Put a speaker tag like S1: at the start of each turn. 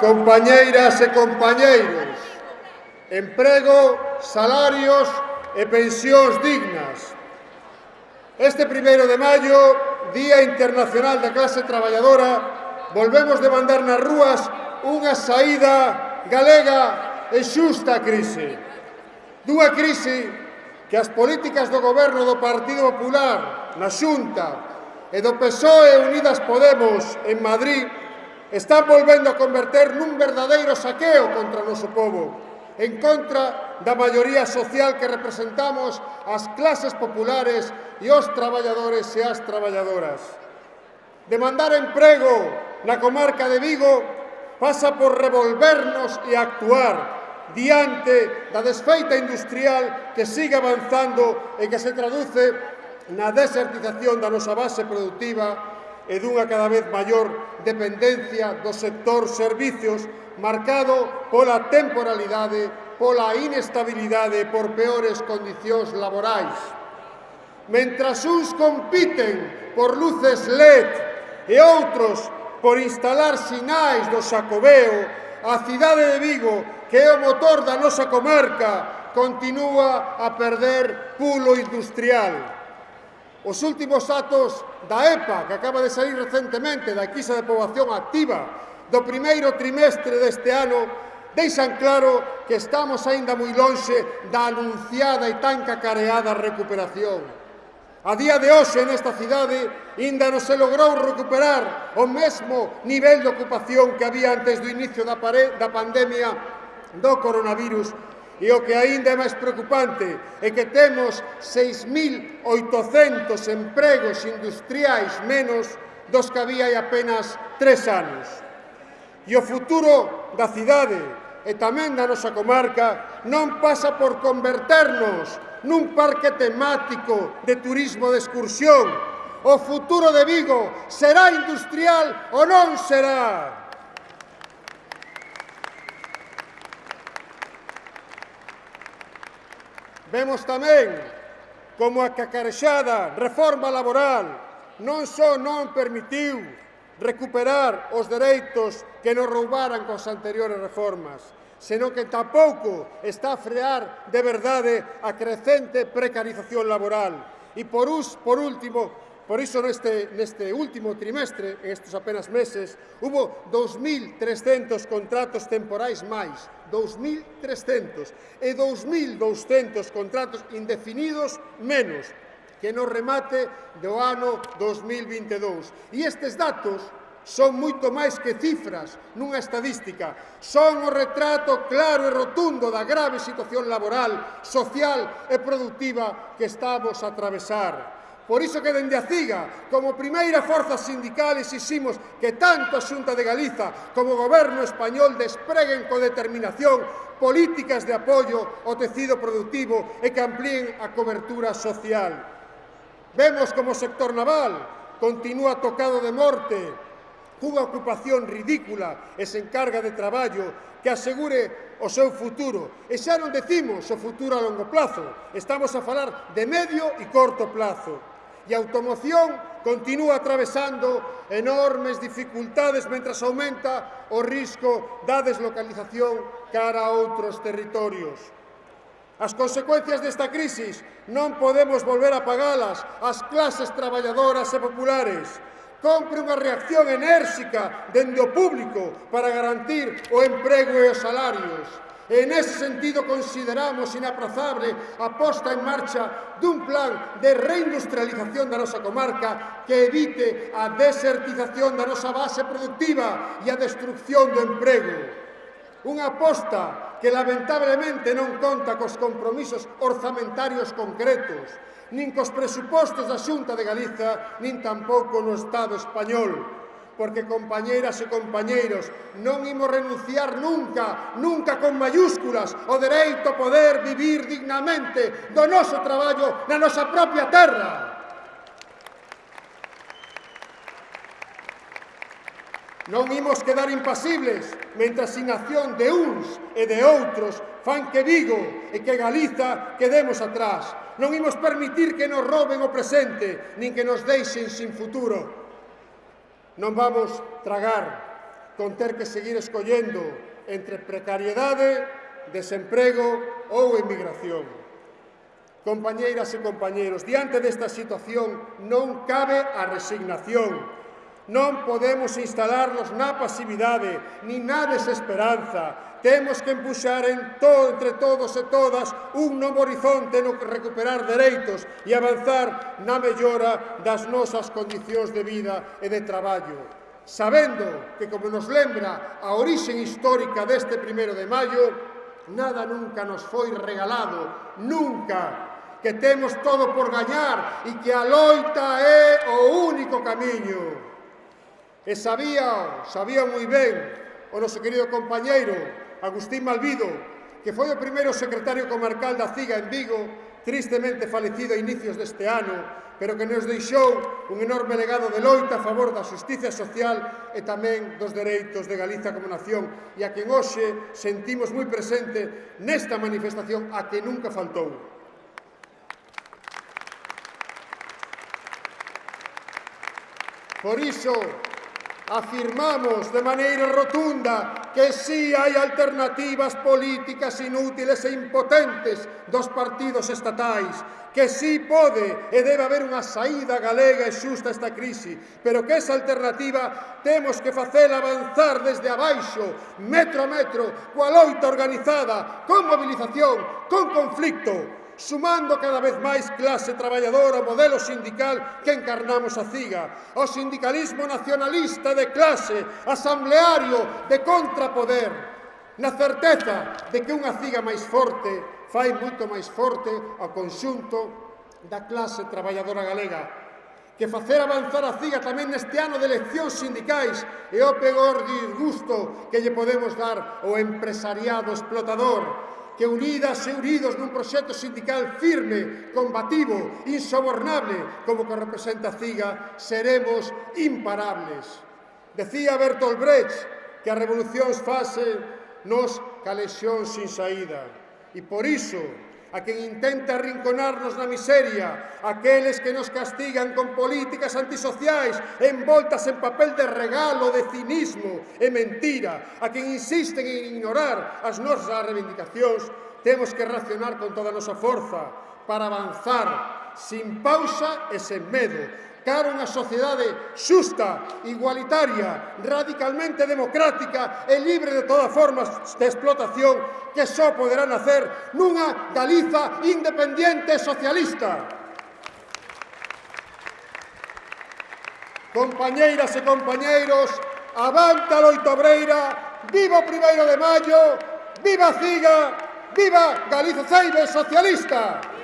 S1: compañeiras e compañeiros. Emprego, salarios e pensións dignas. Este primeiro de maio, Día Internacional da Clase Traballadora, volvemos demandar nas rúas unha saída galega e xusta crise. Dúa crise que as políticas do goberno do Partido Popular na Xunta e do PSOE Unidas Podemos en Madrid están volvendo a converter nun verdadeiro saqueo contra o noso povo, en contra da maioría social que representamos as clases populares e os traballadores e as traballadoras. Demandar emprego na comarca de Vigo pasa por revolvernos e actuar diante da desfeita industrial que sigue avanzando e que se traduce na desertización da nosa base productiva e dunha cada vez maior dependencia do sector servicios marcado pola temporalidade, pola inestabilidade e por peores condicións laborais. Mentras uns compiten por luces LED e outros por instalar sinais do Xacobeo, a cidade de Vigo, que é o motor da nosa comarca, continúa a perder pulo industrial. Os últimos datos da EPA, que acaba de sair recentemente da quisa de poboación activa do primeiro trimestre deste ano, deixan claro que estamos aínda moi lonxe da anunciada e tan cacareada recuperación. A día de hoxe nesta cidade ainda non se logrou recuperar o mesmo nivel de ocupación que había antes do inicio da, pare, da pandemia do coronavirus E o que aínda é máis preocupante é que temos 6.800 empregos industriais menos dos que había hai apenas tres anos. E o futuro da cidade e tamén da nosa comarca non pasa por converternos nun parque temático de turismo de excursión. O futuro de Vigo será industrial ou non será? Vemos tamén como a cacarexada reforma laboral non só non permitiu recuperar os dereitos que nos roubaran cos anteriores reformas, senón que tampouco está a frear de verdade a crecente precarización laboral. E por, us, por último, Por iso, neste, neste último trimestre, en estes apenas meses, hubo 2.300 contratos temporais máis, 2.300, e 2.200 contratos indefinidos menos, que no remate do ano 2022. E estes datos son moito máis que cifras nunha estadística, son o retrato claro e rotundo da grave situación laboral, social e productiva que estamos a atravesar. Por iso que dende a CIGA, como primeira forza sindical, exiximos que tanto a Xunta de Galiza como o Goberno español despreguen co determinación políticas de apoio ao tecido productivo e que amplíen a cobertura social. Vemos como o sector naval continúa tocado de morte, cunha ocupación ridícula e sen carga de traballo que asegure o seu futuro. E xa non decimos o futuro a longo plazo, estamos a falar de medio e corto plazo e a automoción continúa atravesando enormes dificultades mentras aumenta o risco da deslocalización cara a outros territorios. As consecuencias desta crisis non podemos volver a pagalas ás clases traballadoras e populares. Compre unha reacción enérxica dende o público para garantir o emprego e os salarios E nese sentido consideramos inaprazable a posta en marcha dun plan de reindustrialización da nosa comarca que evite a desertización da nosa base productiva e a destrucción do emprego. Unha aposta que lamentablemente non conta cos compromisos orzamentarios concretos, nin cos presupostos da Xunta de Galiza, nin tampouco no Estado español porque, compañeiras e compañeiros, non imos renunciar nunca, nunca con mayúsculas, o dereito a poder vivir dignamente do noso traballo na nosa propia terra. Non imos quedar impasibles mentras sin acción de uns e de outros fan que Vigo e que Galiza quedemos atrás. Non imos permitir que nos roben o presente nin que nos deixen sin futuro. Non vamos tragar con ter que seguir escollendo entre precariedade, desemprego ou emigración. Compañeiras e compañeiros, diante desta situación non cabe a resignación, Non podemos instalarnos na pasividade, ni na desesperanza. Temos que empuxar en to, entre todos e todas un novo horizonte no recuperar dereitos e avanzar na mellora das nosas condicións de vida e de traballo sabendo que, como nos lembra a orixe histórica deste primero de maio, nada nunca nos foi regalado, nunca, que temos todo por gañar e que a loita é o único camiño. E sabía, sabía moi ben o noso querido compañeiro Agustín Malvido, que foi o primeiro secretario comarcal da CIGA en Vigo, tristemente falecido a inicios deste ano, pero que nos deixou un enorme legado de loita a favor da justicia social e tamén dos dereitos de Galiza como nación, e a quen hoxe sentimos moi presente nesta manifestación a que nunca faltou. Por iso, Afirmamos de maneira rotunda que sí hai alternativas políticas inútiles e impotentes dos partidos estatais, que sí pode e debe haber unha saída galega e xusta a esta crise, pero que esa alternativa temos que facela avanzar desde abaixo, metro a metro, coa loita organizada, con movilización, con conflicto, sumando cada vez máis clase traballadora ao modelo sindical que encarnamos a CIGA, ao sindicalismo nacionalista de clase, asambleario, de contrapoder, na certeza de que unha CIGA máis forte fai moito máis forte ao conxunto da clase traballadora galega, que facer avanzar a CIGA tamén neste ano de eleccións sindicais e o peor disgusto que lle podemos dar ao empresariado explotador que unidas e unidos nun proxecto sindical firme, combativo, insobornable, como que representa CIGA, seremos imparables. Decía Bertolt Brecht que a revolución fase nos calexión sin saída. E por iso, a quen intenta arrinconarnos na miseria, aqueles que nos castigan con políticas antisociais envoltas en papel de regalo, de cinismo e mentira, a quen insisten en ignorar as nosas reivindicacións, temos que reaccionar con toda a nosa forza para avanzar sin pausa e sen medo, cara unha sociedade xusta, igualitaria, radicalmente democrática e libre de toda forma de explotación que só poderá nacer nunha Galiza independiente e socialista. Compañeiras e compañeiros, avanta loito obreira, viva o primeiro de maio, viva a Ciga, viva Galiza Ceibe Socialista!